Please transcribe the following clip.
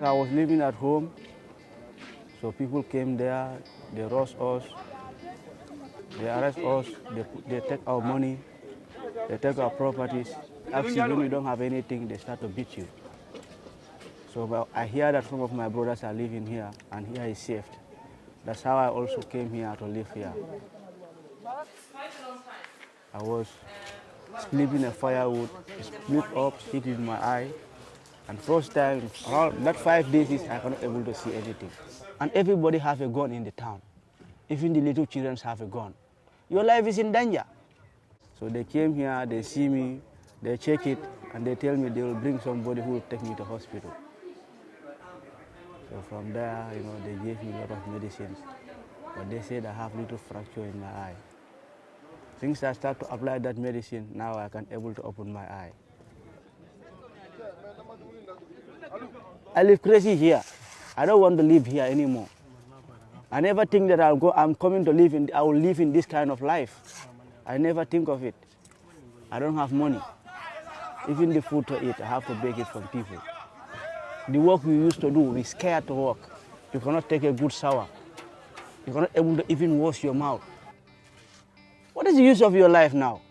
I was living at home, so people came there, they roast us, they arrest us, they, they take our money, they take our properties. Actually, when you don't have anything, they start to beat you. So I hear that some of my brothers are living here, and here is safe. That's how I also came here to live here. I was sleeping in firewood, split up, hit in my eye. And first time, around that five days, is I cannot able to see anything. And everybody have a gun in the town. Even the little children have a gun. Your life is in danger. So they came here, they see me, they check it, and they tell me they will bring somebody who will take me to hospital. So from there, you know, they gave me a lot of medicines. But they said I have little fracture in my eye. Since I start to apply that medicine, now I can able to open my eye. I live crazy here. I don't want to live here anymore. I never think that I'll go, I'm coming to live in, I will live in this kind of life. I never think of it. I don't have money. Even the food to eat, I have to beg it from people. The work we used to do, we scared to work. You cannot take a good shower. You cannot able to even wash your mouth. What is the use of your life now?